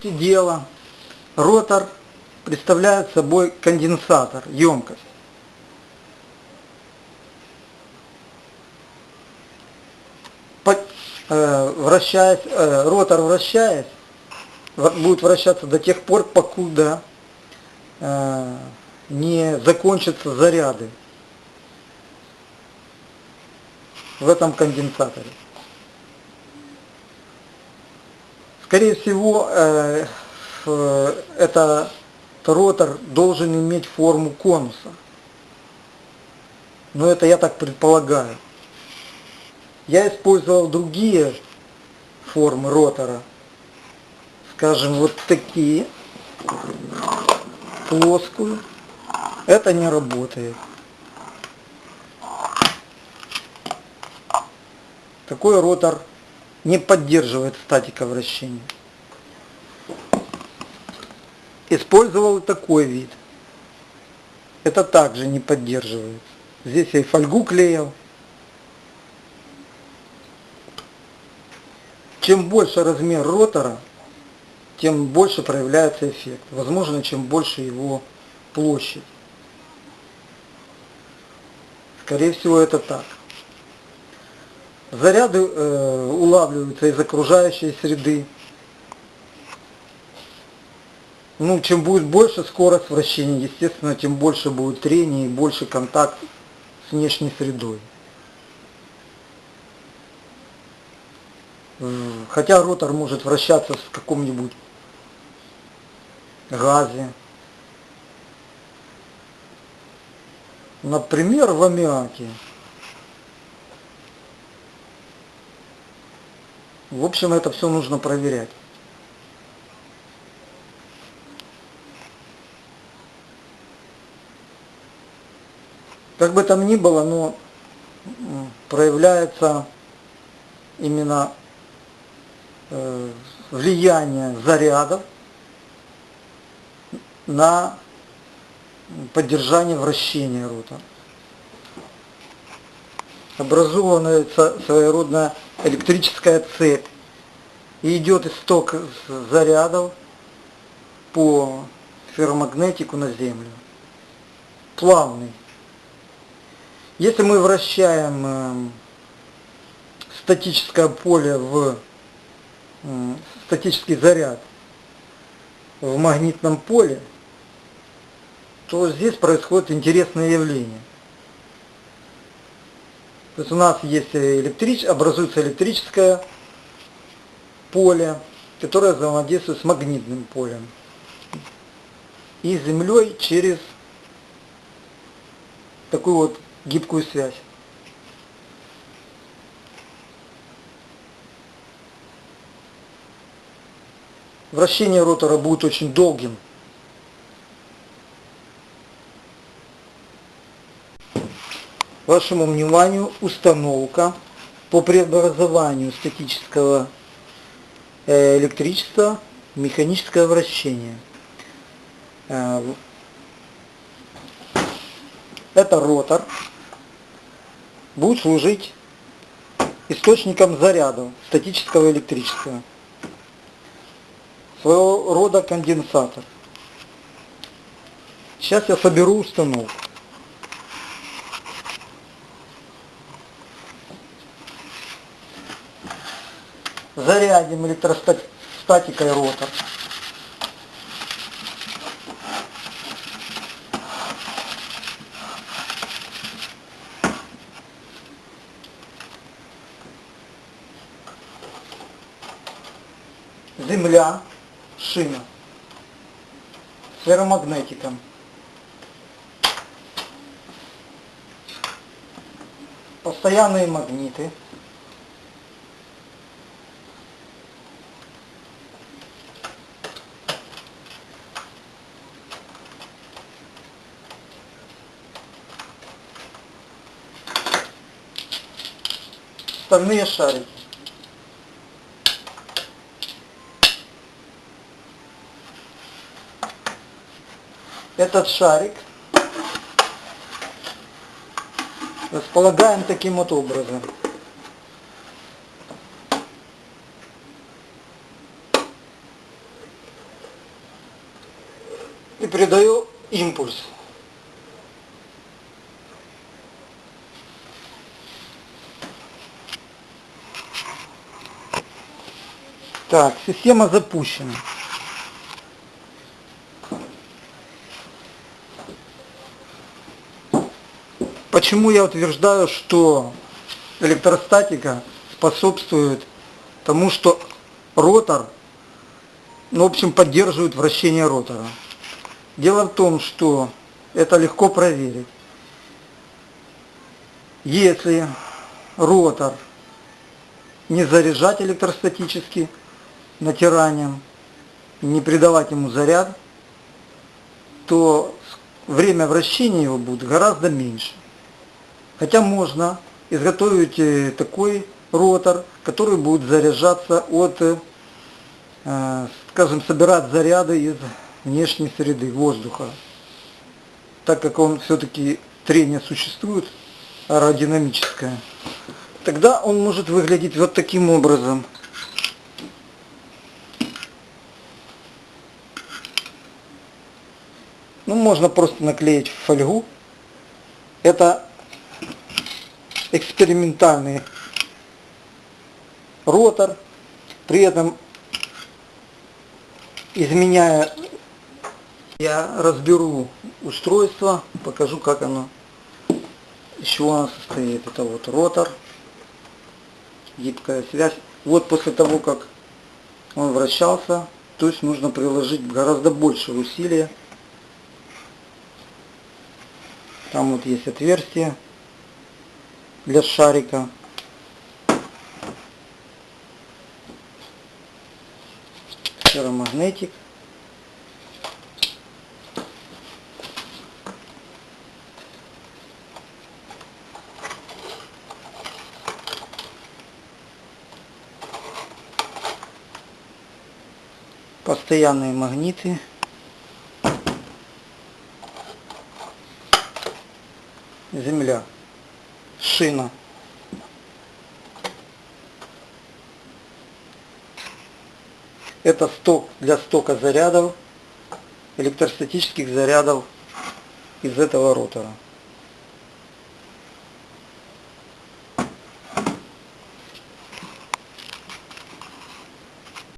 дела, ротор представляет собой конденсатор, емкость. По- э, Вращаясь, э, ротор вращаясь, будет вращаться до тех пор, покуда э, не закончатся заряды в этом конденсаторе. Скорее всего, э, э, это ротор должен иметь форму конуса. Но это я так предполагаю. Я использовал другие формы ротора. Скажем, вот такие. Плоскую. Это не работает. Такой ротор не поддерживает статика вращения. Использовал такой вид. Это также не поддерживает. Здесь я и фольгу клеил. Чем больше размер ротора, тем больше проявляется эффект. Возможно, чем больше его площадь. Скорее всего, это так. Заряды э, улавливаются из окружающей среды. Ну, чем будет больше скорость вращения, естественно, тем больше будет трение и больше контакт с внешней средой. Э, Хотя ротор может вращаться в каком-нибудь газе. Например, в аммиаке. В общем, это все нужно проверять. Как бы там ни было, но проявляется именно э, влияние зарядов на поддержание вращения рота. Образовывается своеродная электрическая цепь. И идет исток зарядов по ферромагнетику на Землю. Плавный. Если мы вращаем эм, статическое поле в статический заряд в магнитном поле, то здесь происходит интересное явление. То есть у нас есть электрич... образуется электрическое поле, которое взаимодействует с магнитным полем. И Землей через такую вот гибкую связь. Вращение ротора будет очень долгим. Вашему вниманию установка по преобразованию статического э, электричества в механическое вращение. Э, Это ротор будет служить источником заряда статического электричества. Своего рода конденсатор. Сейчас я соберу установку. Зарядим электростатикой ротор. Земля, шина, с ферромагнетиком. Постоянные магниты. Стальные шарики. Этот шарик располагаем таким вот образом. и передаю импульс. Так, система запущена. Почему я утверждаю, что электростатика способствует тому, что ротор, ну, в общем, поддерживает вращение ротора. Дело в том, что это легко проверить. Если ротор не заряжать электростатически натиранием, не придавать ему заряд, то время вращения его будет гораздо меньше. Хотя можно изготовить э, такой ротор, который будет заряжаться от, э, скажем, собирать заряды из внешней среды, воздуха. Так как он все-таки трение существует аэродинамическое, тогда он может выглядеть вот таким образом. Ну, можно просто наклеить в фольгу. Это экспериментальный ротор, при этом изменяя, я разберу устройство, покажу как оно, из чего оно состоит. Это вот ротор, гибкая связь. Вот после того, как он вращался, то есть нужно приложить гораздо больше усилия. Там вот есть отверстие для шарика. Ферромагнетик. Постоянные магниты. Земля шина. Это сток для стока зарядов, электростатических зарядов из этого ротора.